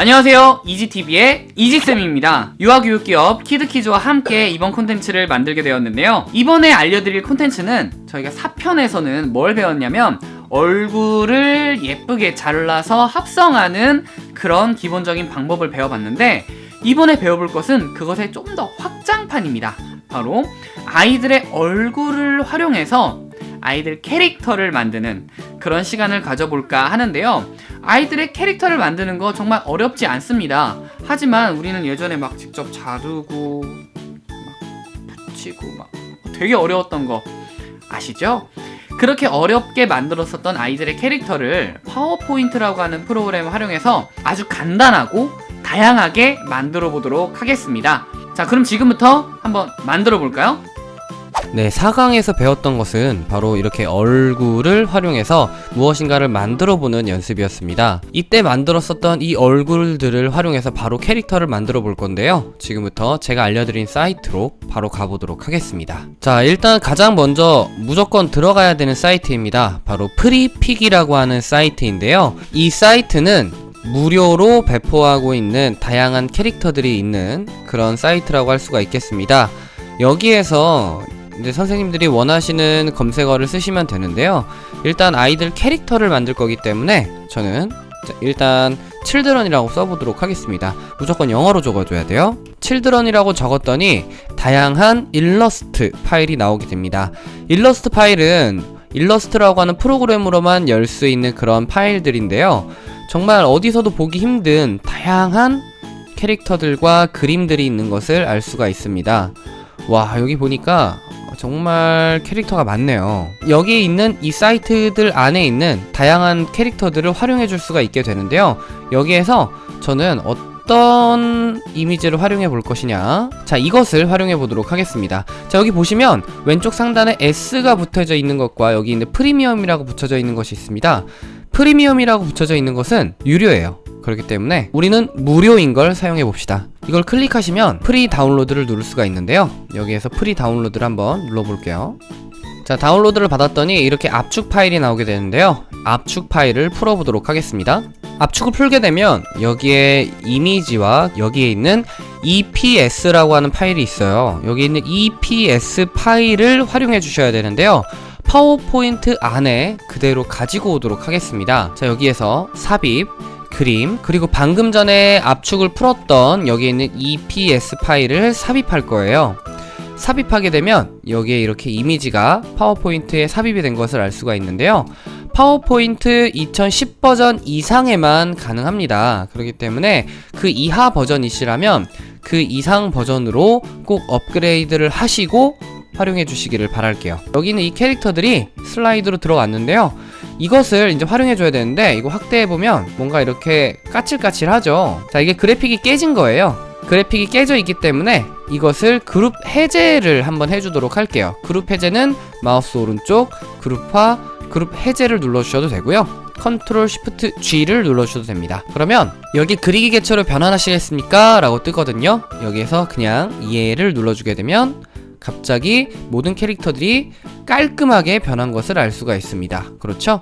안녕하세요. 이지TV의 이지쌤입니다. 유아교육기업 키드키즈와 함께 이번 콘텐츠를 만들게 되었는데요. 이번에 알려드릴 콘텐츠는 저희가 4편에서는 뭘 배웠냐면 얼굴을 예쁘게 잘라서 합성하는 그런 기본적인 방법을 배워봤는데 이번에 배워볼 것은 그것의 좀 더 확장판입니다. 바로 아이들의 얼굴을 활용해서 아이들 캐릭터를 만드는 그런 시간을 가져볼까 하는데요 아이들의 캐릭터를 만드는 거 정말 어렵지 않습니다 하지만 우리는 예전에 막 직접 자르고 막 붙이고 막 되게 어려웠던 거 아시죠? 그렇게 어렵게 만들었었던 아이들의 캐릭터를 파워포인트라고 하는 프로그램을 활용해서 아주 간단하고 다양하게 만들어 보도록 하겠습니다 자 그럼 지금부터 한번 만들어 볼까요? 네, 4강에서 배웠던 것은 바로 이렇게 얼굴을 활용해서 무엇인가를 만들어보는 연습이었습니다. 이때 만들었었던 이 얼굴들을 활용해서 바로 캐릭터를 만들어 볼 건데요. 지금부터 제가 알려드린 사이트로 바로 가보도록 하겠습니다. 자, 일단 가장 먼저 무조건 들어가야 되는 사이트입니다. 바로 Freepik이라고 하는 사이트인데요. 이 사이트는 무료로 배포하고 있는 다양한 캐릭터들이 있는 그런 사이트라고 할 수가 있겠습니다. 여기에서 이제 선생님들이 원하시는 검색어를 쓰시면 되는데요. 일단 아이들 캐릭터를 만들 거기 때문에 저는 일단 칠드런이라고 써보도록 하겠습니다. 무조건 영어로 적어줘야 돼요. 칠드런이라고 적었더니 다양한 일러스트 파일이 나오게 됩니다. 일러스트 파일은 일러스트라고 하는 프로그램으로만 열 수 있는 그런 파일들인데요. 정말 어디서도 보기 힘든 다양한 캐릭터들과 그림들이 있는 것을 알 수가 있습니다. 와 여기 보니까 정말 캐릭터가 많네요. 여기 있는 이 사이트들 안에 있는 다양한 캐릭터들을 활용해 줄 수가 있게 되는데요. 여기에서 저는 어떤 이미지를 활용해 볼 것이냐. 자 이것을 활용해 보도록 하겠습니다. 자 여기 보시면 왼쪽 상단에 S가 붙어져 있는 것과 여기 있는 프리미엄이라고 붙여져 있는 것이 있습니다 프리미엄이라고 붙여져 있는 것은 유료예요. 그렇기 때문에 우리는 무료인 걸 사용해 봅시다. 이걸 클릭하시면 free download를 누를 수가 있는데요. 여기에서 free download를 한번 눌러볼게요. 자 다운로드를 받았더니 이렇게 압축 파일이 나오게 되는데요. 압축 파일을 풀어보도록 하겠습니다. 압축을 풀게 되면 여기에 이미지와 여기에 있는 EPS라고 하는 파일이 있어요. 여기 있는 EPS 파일을 활용해 주셔야 되는데요 파워포인트 안에 그대로 가지고 오도록 하겠습니다. 자 여기에서 삽입 그림 그리고 방금 전에 압축을 풀었던 여기 있는 EPS 파일을 삽입할 거예요. 삽입하게 되면 여기에 이렇게 이미지가 파워포인트에 삽입이 된 것을 알 수가 있는데요. 파워포인트 2010 버전 이상에만 가능합니다. 그렇기 때문에 그 이하 버전이시라면 그 이상 버전으로 꼭 업그레이드를 하시고 활용해 주시기를 바랄게요. 여기는 이 캐릭터들이 슬라이드로 들어왔는데요. 이것을 이제 활용해 줘야 되는데 이거 확대해 보면 뭔가 이렇게 까칠까칠하죠. 자 이게 그래픽이 깨진 거예요. 그래픽이 깨져 있기 때문에 이것을 그룹 해제를 한번 해주도록 할게요. 그룹 해제는 마우스 오른쪽 그룹화 그룹 해제를 눌러주셔도 되고요. Ctrl Shift G를 눌러주셔도 됩니다. 그러면 여기 그리기 개체로 변환하시겠습니까? 라고 뜨거든요. 여기에서 그냥 예를 눌러주게 되면 갑자기 모든 캐릭터들이 깔끔하게 변한 것을 알 수가 있습니다. 그렇죠?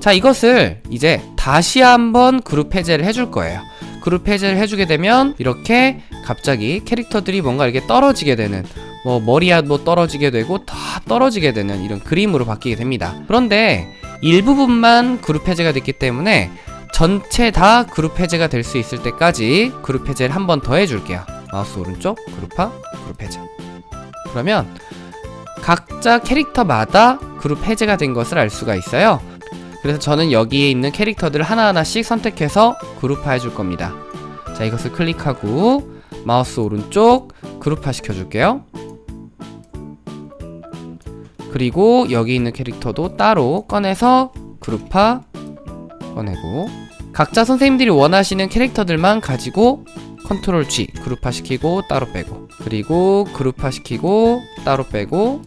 자 이것을 이제 다시 한번 그룹 해제를 해줄 거예요. 그룹 해제를 해주게 되면 이렇게 갑자기 캐릭터들이 뭔가 이렇게 떨어지게 되는 뭐 머리야 뭐 떨어지게 되고 다 떨어지게 되는 이런 그림으로 바뀌게 됩니다. 그런데 일부분만 그룹 해제가 됐기 때문에 전체 다 그룹 해제가 될 수 있을 때까지 그룹 해제를 한 번 더 해줄게요. 마우스 오른쪽 그룹화 그룹 해제 그러면 각자 캐릭터마다 그룹 해제가 된 것을 알 수가 있어요. 그래서 저는 여기에 있는 캐릭터들을 하나하나씩 선택해서 그룹화 해 줄 겁니다. 자 이것을 클릭하고 마우스 오른쪽 그룹화 시켜줄게요. 그리고 여기 있는 캐릭터도 따로 꺼내서 그룹화 꺼내고 각자 선생님들이 원하시는 캐릭터들만 가지고 컨트롤 G 그룹화 시키고 따로 빼고. 그리고 그룹화 시키고 따로 빼고.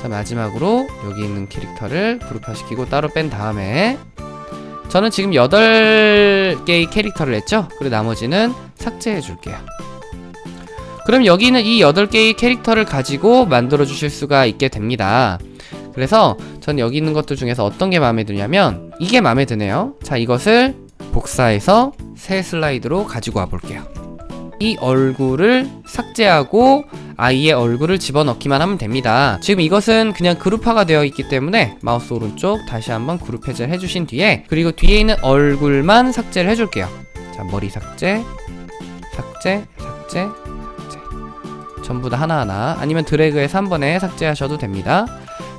자 마지막으로 여기 있는 캐릭터를 그룹화 시키고 따로 뺀 다음에 저는 지금 8개의 캐릭터를 했죠? 그리고 나머지는 삭제해 줄게요. 그럼 여기는 이 8개의 캐릭터를 가지고 만들어 주실 수가 있게 됩니다. 그래서 전 여기 있는 것들 중에서 어떤 게 마음에 드냐면 이게 마음에 드네요. 자 이것을 복사해서 새 슬라이드로 가지고 와 볼게요. 이 얼굴을 삭제하고 아이의 얼굴을 집어넣기만 하면 됩니다. 지금 이것은 그냥 그룹화가 되어 있기 때문에 마우스 오른쪽 다시 한번 그룹 해제를 해주신 뒤에 그리고 뒤에 있는 얼굴만 삭제를 해줄게요. 자 머리 삭제, 삭제, 삭제, 삭제. 전부 다 하나하나 아니면 드래그해서 한 번에 삭제하셔도 됩니다.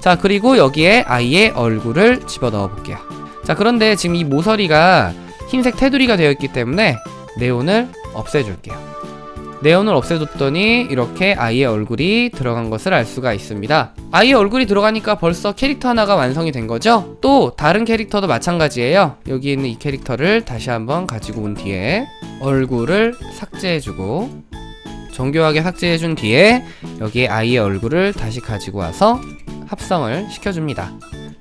자 그리고 여기에 아이의 얼굴을 집어넣어 볼게요. 자 그런데 지금 이 모서리가 흰색 테두리가 되어 있기 때문에 네온을 없애줄게요. 네온을 없애줬더니 이렇게 아이의 얼굴이 들어간 것을 알 수가 있습니다. 아이의 얼굴이 들어가니까 벌써 캐릭터 하나가 완성이 된 거죠? 또 다른 캐릭터도 마찬가지예요. 여기 있는 이 캐릭터를 다시 한번 가지고 온 뒤에 얼굴을 삭제해주고 정교하게 삭제해준 뒤에 여기에 아이의 얼굴을 다시 가지고 와서 합성을 시켜줍니다.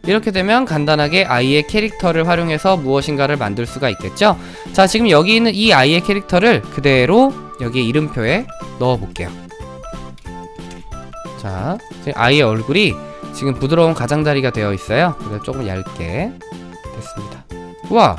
이렇게 되면 간단하게 아이의 캐릭터를 활용해서 무엇인가를 만들 수가 있겠죠? 자, 지금 여기 있는 이 아이의 캐릭터를 그대로 여기 이름표에 넣어 볼게요. 자, 아이의 얼굴이 지금 부드러운 가장자리가 되어 있어요. 그래서 조금 얇게 됐습니다. 우와!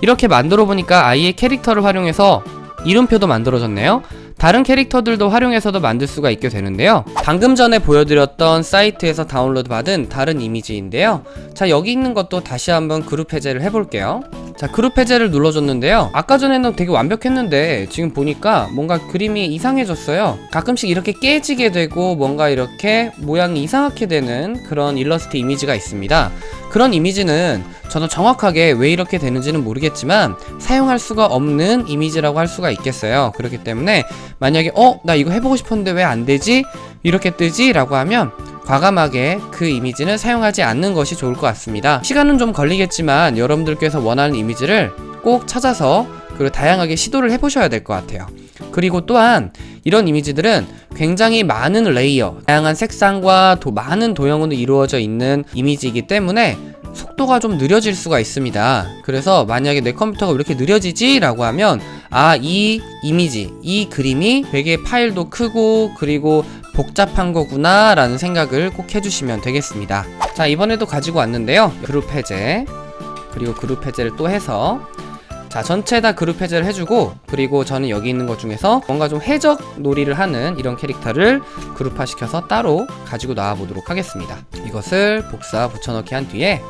이렇게 만들어 보니까 아이의 캐릭터를 활용해서 이름표도 만들어졌네요. 다른 캐릭터들도 활용해서도 만들 수가 있게 되는데요. 방금 전에 보여드렸던 사이트에서 다운로드 받은 다른 이미지인데요. 자, 여기 있는 것도 다시 한번 그룹 해제를 해볼게요. 자, 그룹 해제를 눌러줬는데요. 아까 전에는 되게 완벽했는데 지금 보니까 뭔가 그림이 이상해졌어요. 가끔씩 이렇게 깨지게 되고 뭔가 이렇게 모양이 이상하게 되는 그런 일러스트 이미지가 있습니다. 그런 이미지는 저는 정확하게 왜 이렇게 되는지는 모르겠지만 사용할 수가 없는 이미지라고 할 수가 있겠어요. 그렇기 때문에 만약에 어? 나 이거 해보고 싶었는데 왜 안 되지? 이렇게 뜨지? 라고 하면 과감하게 그 이미지는 사용하지 않는 것이 좋을 것 같습니다. 시간은 좀 걸리겠지만 여러분들께서 원하는 이미지를 꼭 찾아서 그리고 다양하게 시도를 해보셔야 될 것 같아요. 그리고 또한 이런 이미지들은 굉장히 많은 레이어, 다양한 색상과 도, 많은 도형으로 이루어져 있는 이미지이기 때문에 속도가 좀 느려질 수가 있습니다. 그래서 만약에 내 컴퓨터가 왜 이렇게 느려지지? 라고 하면 아, 이 이미지, 이 그림이 되게 파일도 크고 그리고 복잡한 거구나 라는 생각을 꼭 해주시면 되겠습니다. 자, 이번에도 가지고 왔는데요. 그룹 해제, 그리고 그룹 해제를 또 해서 자 전체 다 그룹 해제를 해주고 그리고 저는 여기 있는 것 중에서 뭔가 좀 해적 놀이를 하는 이런 캐릭터를 그룹화 시켜서 따로 가지고 나와 보도록 하겠습니다 이것을 복사 붙여넣기 한 뒤에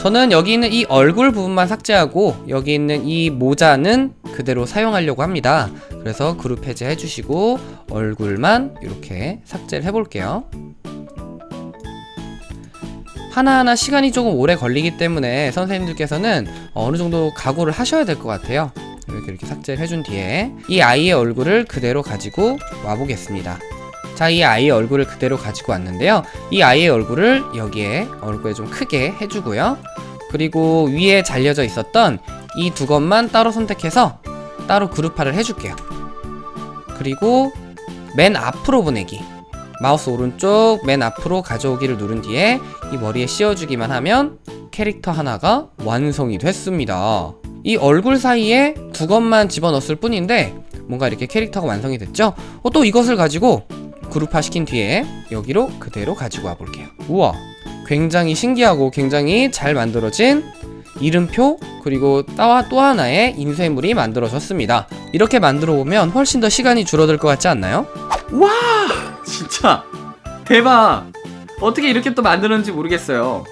저는 여기 있는 이 얼굴 부분만 삭제하고 여기 있는 이 모자는 그대로 사용하려고 합니다 그래서 그룹 해제 해 주시고 얼굴만 이렇게 삭제를 해볼게요 하나하나 시간이 조금 오래 걸리기 때문에 선생님들께서는 어느 정도 각오를 하셔야 될 것 같아요. 이렇게 이렇게 삭제를 해준 뒤에 이 아이의 얼굴을 그대로 가지고 와보겠습니다. 자, 이 아이의 얼굴을 그대로 가지고 왔는데요. 이 아이의 얼굴을 여기에 얼굴에 좀 크게 해주고요. 그리고 위에 잘려져 있었던 이 두 것만 따로 선택해서 따로 그룹화를 해줄게요. 그리고 맨 앞으로 보내기. 마우스 오른쪽 맨 앞으로 가져오기를 누른 뒤에 이 머리에 씌워주기만 하면 캐릭터 하나가 완성이 됐습니다. 이 얼굴 사이에 두 것만 집어넣었을 뿐인데 뭔가 이렇게 캐릭터가 완성이 됐죠? 어, 또 이것을 가지고 그룹화 시킨 뒤에 여기로 그대로 가지고 와 볼게요. 우와 굉장히 신기하고 굉장히 잘 만들어진 이름표 그리고 따와 또 하나의 인쇄물이 만들어졌습니다. 이렇게 만들어 보면 훨씬 더 시간이 줄어들 것 같지 않나요? 와 진짜 대박 어떻게 이렇게 또 만드는지 모르겠어요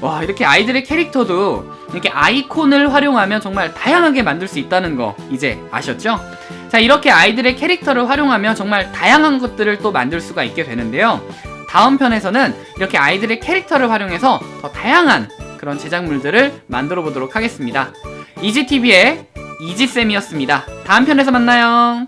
와 이렇게 아이들의 캐릭터도 이렇게 아이콘을 활용하면 정말 다양하게 만들 수 있다는 거 이제 아셨죠? 자 이렇게 아이들의 캐릭터를 활용하면 정말 다양한 것들을 또 만들 수가 있게 되는데요 다음 편에서는 이렇게 아이들의 캐릭터를 활용해서 더 다양한 그런 제작물들을 만들어 보도록 하겠습니다 이지TV의 이지쌤이었습니다. 다음 편에서 만나요